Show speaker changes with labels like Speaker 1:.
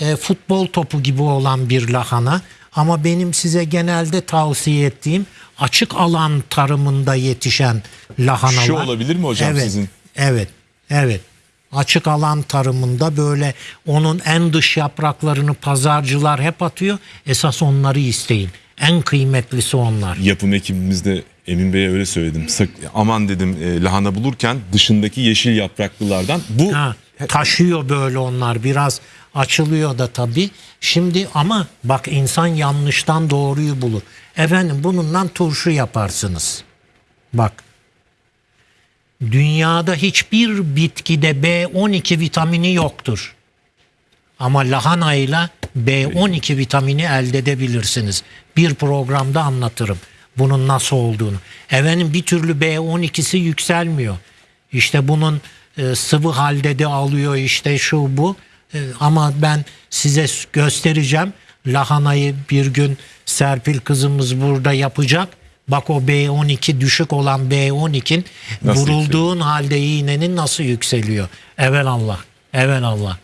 Speaker 1: e, futbol topu gibi olan bir lahana. Ama benim size genelde tavsiye ettiğim açık alan tarımında yetişen lahanalar.
Speaker 2: Şu olabilir mi hocam
Speaker 1: evet,
Speaker 2: sizin?
Speaker 1: Evet, evet. Açık alan tarımında böyle onun en dış yapraklarını pazarcılar hep atıyor. Esas onları isteyin. En kıymetlisi onlar.
Speaker 2: Yapım ekibimizde Emin Bey'e öyle söyledim. Sak, aman dedim e, lahana bulurken dışındaki yeşil yapraklılardan bu
Speaker 1: Ha, taşıyor böyle onlar biraz açılıyor da tabii. Şimdi ama bak insan yanlıştan doğruyu bulur. Efendim bununla turşu yaparsınız. Bak dünyada hiçbir bitkide B12 vitamini yoktur. Ama lahanayla B12 vitamini elde edebilirsiniz. Bir programda anlatırım bunun nasıl olduğunu. Efendim bir türlü B12'si yükselmiyor. İşte bunun e, sıvı halde de alıyor işte şu bu. Ama ben size göstereceğim. Lahanayı bir gün Serpil kızımız burada yapacak. Bak o B12 düşük olan B12'in
Speaker 2: Nasıl
Speaker 1: vurulduğun halde iğnenin nasıl yükseliyor. Evel Allah. Evel Allah.